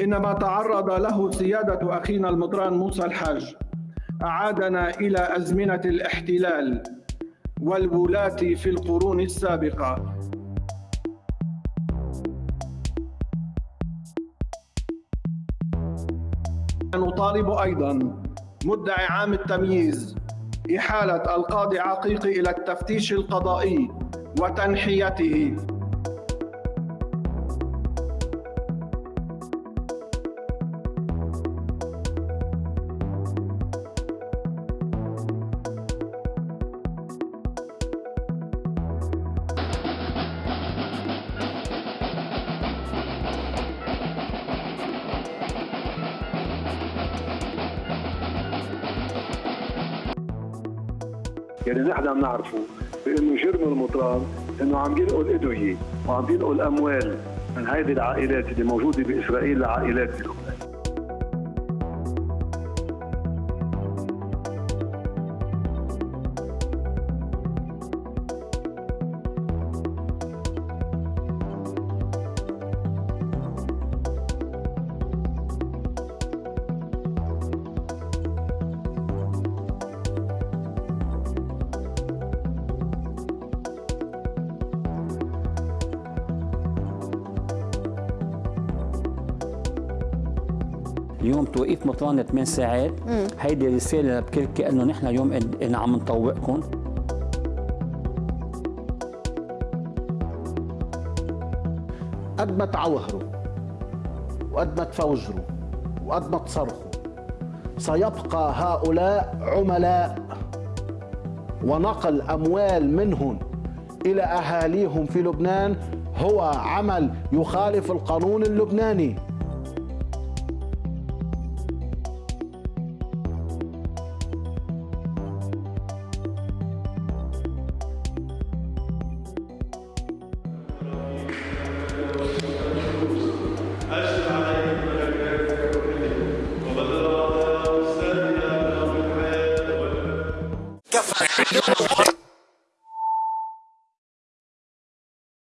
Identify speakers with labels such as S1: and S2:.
S1: إنما تعرض له سيادة أخينا المطران موسى الحاج. أعادنا إلى أزمنة الاحتلال والولاة في القرون السابقة. نطالب أيضا مدعي عام التمييز إحالة القاضي عقيق إلى التفتيش القضائي وتنحيته.
S2: يعني نحن عم نعرفه بإنه جرم المطران إنه عم ينقل ادويه وعم ينقل اموال من هذه العائلات اللي موجودة بإسرائيل لعائلات بلبنان
S3: اليوم توقيت مطران 8 ساعات. هيدي رسالة لبكركي إنه نحن اليوم إن عم نطوقكم.
S4: قد ما تعوهروا وقد ما تفوجروا وقد ما تصرخوا سيبقى هؤلاء عملاء ونقل أموال منهم إلى أهاليهم في لبنان. هو عمل يخالف القانون اللبناني.